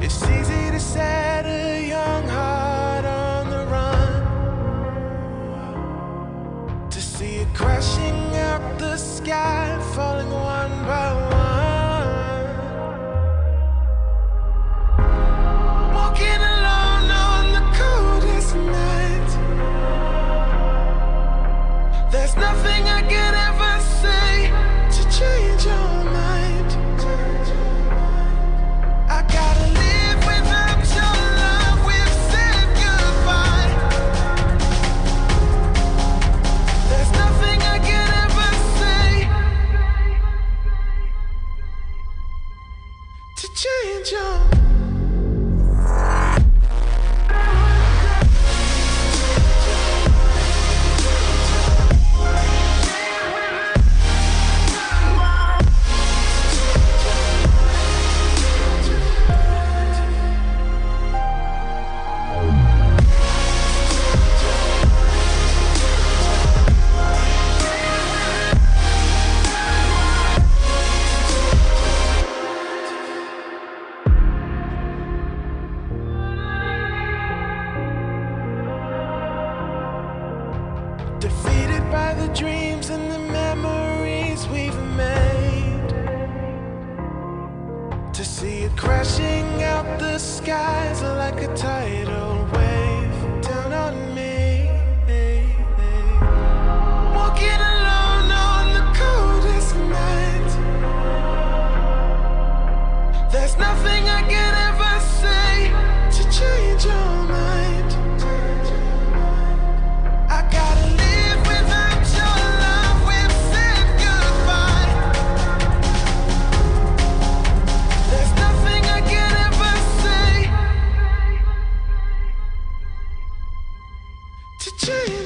It's easy to set a young heart on the run. To see it crashing out the sky, falling one by one. to change your. Defeated by the dreams and the memories we've made. To see it crashing out the skies like a tidal wave. to change.